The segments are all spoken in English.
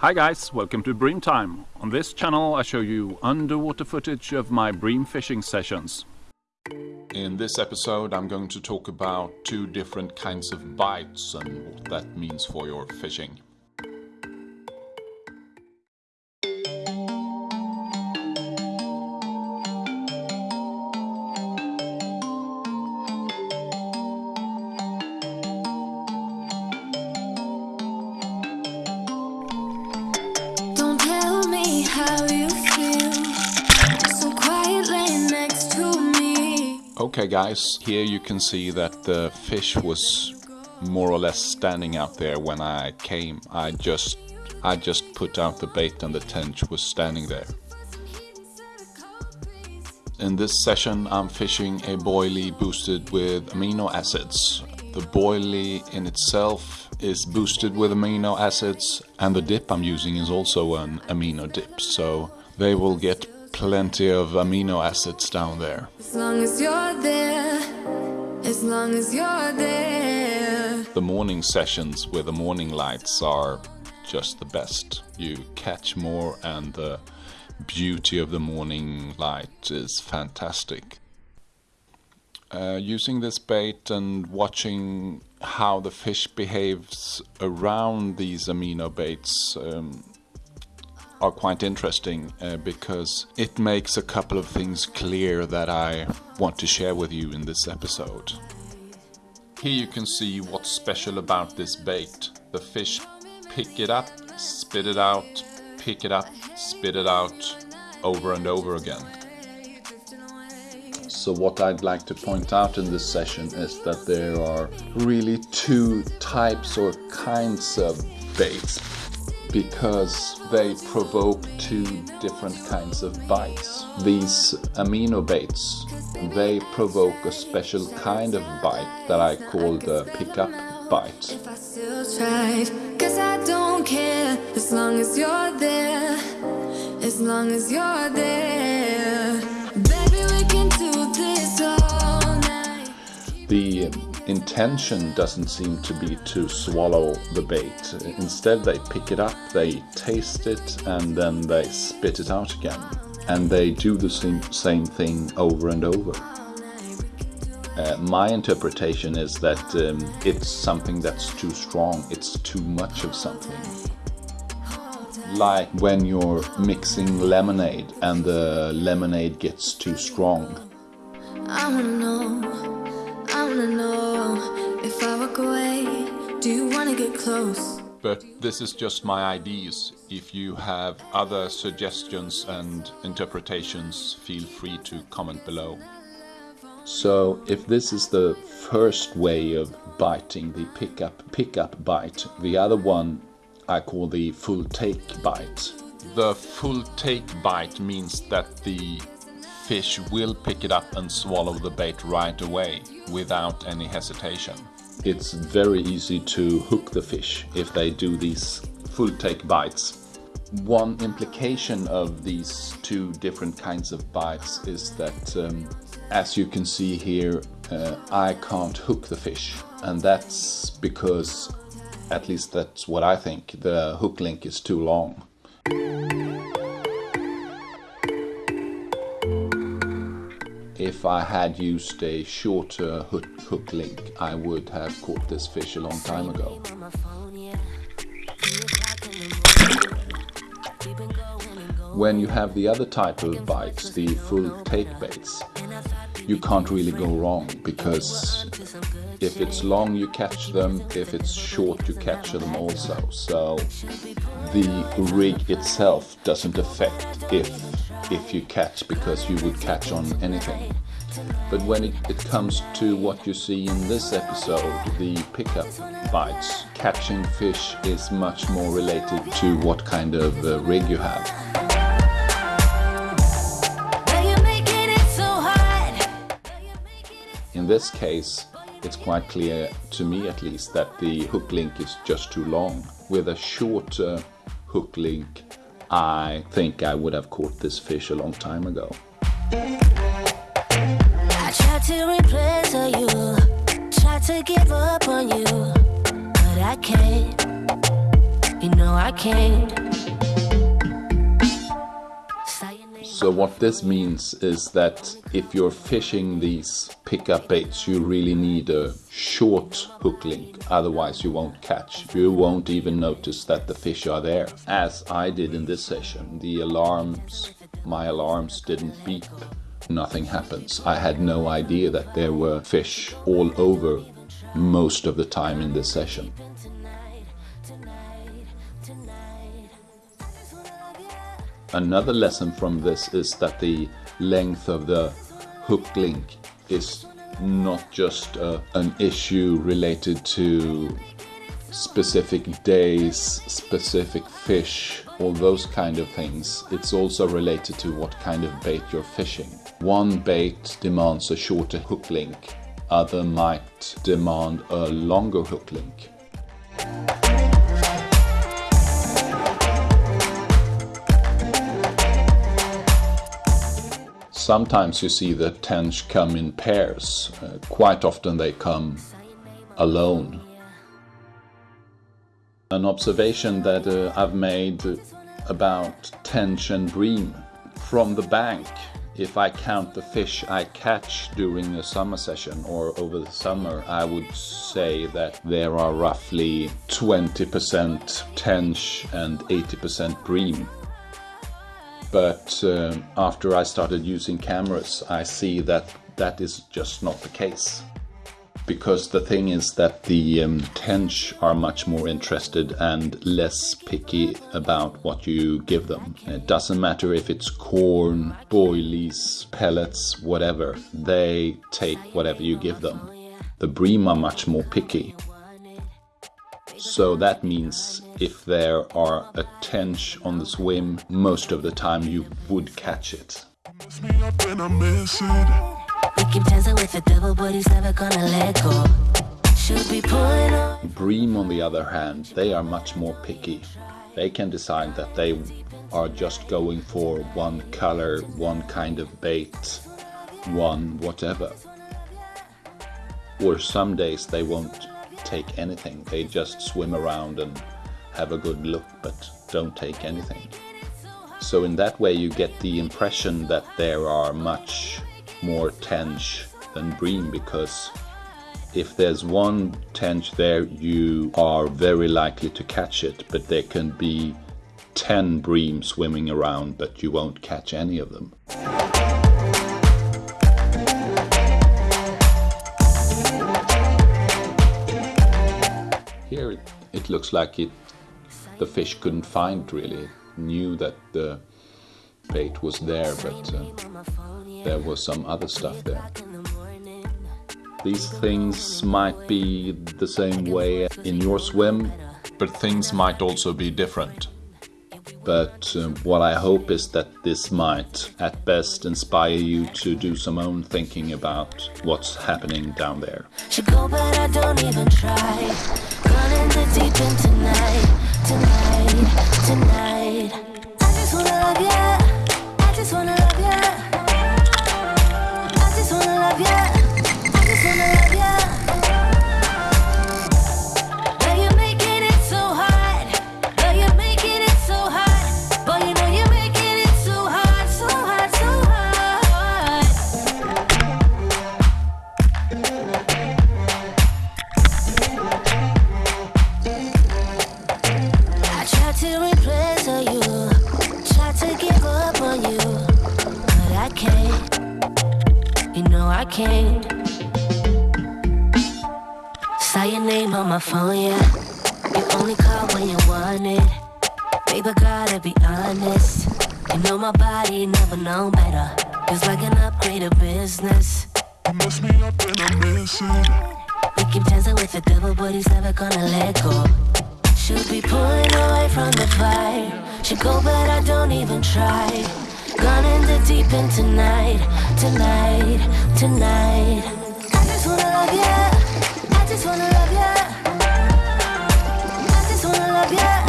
Hi guys, welcome to Bream Time. On this channel I show you underwater footage of my bream fishing sessions. In this episode I'm going to talk about two different kinds of bites and what that means for your fishing. Okay guys, here you can see that the fish was more or less standing out there when I came. I just I just put out the bait and the tench was standing there. In this session I'm fishing a boilie boosted with amino acids. The boilie in itself is boosted with amino acids and the dip I'm using is also an amino dip so they will get plenty of amino acids down there. As long as you're there. As long as you're there. The morning sessions with the morning lights are just the best. You catch more and the beauty of the morning light is fantastic. Uh, using this bait and watching how the fish behaves around these amino baits um, are quite interesting uh, because it makes a couple of things clear that I want to share with you in this episode. Here you can see what's special about this bait. The fish pick it up, spit it out, pick it up, spit it out over and over again. So what I'd like to point out in this session is that there are really two types or kinds of baits because they provoke two different kinds of bites. These amino baits, they provoke a special kind of bite that I call the pickup bite. If I still tried. Cause I don't care. As long as you're there. As long as you're there. Baby, we can do this all night. The intention doesn't seem to be to swallow the bait. Instead, they pick it up, they taste it, and then they spit it out again. And they do the same, thing over and over. Uh, my interpretation is that um, it's something that's too strong, it's too much of something. Like when you're mixing lemonade and the lemonade gets too strong. I wanna know, I wanna know if I walk away, do you wanna get close? But this is just my ideas. If you have other suggestions and interpretations, feel free to comment below. So, if this is the first way of biting, the pickup pickup bite, the other one I call the full take bite. The full take bite means that the fish will pick it up and swallow the bait right away without any hesitation. It's very easy to hook the fish if they do these full take bites. One implication of these two different kinds of bites is that, um, as you can see here, uh, I can't hook the fish, and that's because, at least that's what I think, the hook link is too long. If I had used a shorter hook, link, I would have caught this fish a long time ago. When you have the other type of bites, the full take baits, you can't really go wrong because if it's long you catch them, if it's short you catch them also. So the rig itself doesn't affect if if you catch because you would catch on anything. But when it, it comes to what you see in this episode, the pickup bites, catching fish is much more related to what kind of uh, rig you have. Now you're making it so hard. In this case, it's quite clear, to me at least, that the hook link is just too long. With a shorter hook link, I think I would have caught this fish a long time ago. I tried to replace you, tried to give up on you, but I can't. You know I can't. So what this means is that if you're fishing these pickup baits, you really need a short hook link, otherwise you won't catch. You won't even notice that the fish are there. As I did in this session, the alarms, my alarms didn't beep. Nothing happens. I had no idea that there were fish all over most of the time in this session. Another lesson from this is that the length of the hook link is not just uh, an issue related to specific days, specific fish, all those kind of things. It's also related to what kind of bait you're fishing. One bait demands a shorter hook link, other might demand a longer hook link. Sometimes you see the tench come in pairs. Uh, quite often they come alone. An observation that uh, I've made about tench and bream from the bank. If I count the fish I catch during a summer session or over the summer, I would say that there are roughly 20% tench and 80% bream but uh, after I started using cameras, I see that that is just not the case. Because the thing is that the um, tench are much more interested and less picky about what you give them. It doesn't matter if it's corn, boilies, pellets, whatever, they take whatever you give them. The bream are much more picky. So that means if there are a tench on the swim, most of the time you would catch it. Bream, on the other hand, they are much more picky. They can decide that they are just going for one color, one kind of bait, one whatever. Or some days they won't take anything. They just swim around and have a good look, but don't take anything. So in that way you get the impression that there are much more tench than bream because if there's one tench there you are very likely to catch it but there can be 10 bream swimming around but you won't catch any of them. Here it, it looks like it the fish couldn't find really. Knew that the bait was there but uh, there was some other stuff there. These things might be the same way in your swim, But things might also be different. but um, what I hope is that this might at best inspire you to do some own thinking about what's happening down there. Tonight, tonight. I just wanna love ya. Can't. You know I can't. Saw your name on my phone, yeah. You only call when you want it. Baby, gotta be honest. You know my body never known better. It's like an upgrade of business. Mess me up and I miss it. We keep dancing with the devil, but he's never gonna let go. Should be pulling away from the fire. Should go, but I don't even try. Gone in the deep end tonight, tonight, tonight. I just wanna love ya. I just wanna love ya. I just wanna love ya.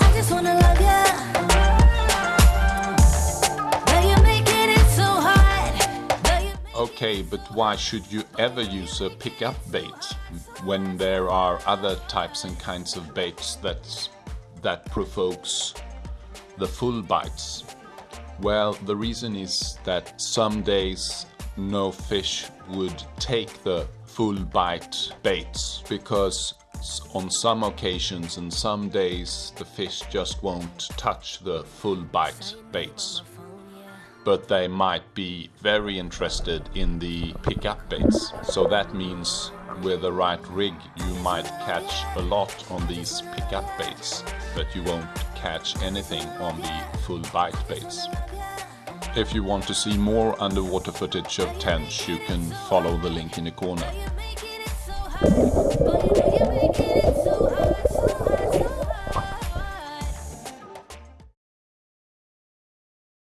I just wanna love ya. Okay, but why should you ever use a pickup bait when there are other types and kinds of baits that that provokes the full bites? Well, the reason is that some days no fish would take the full bite baits because on some occasions and some days the fish just won't touch the full bite baits. But they might be very interested in the pickup baits. So that means with the right rig you might catch a lot on these pickup baits, but you won't catch anything on the full bite baits. If you want to see more underwater footage of Tench, you can follow the link in the corner.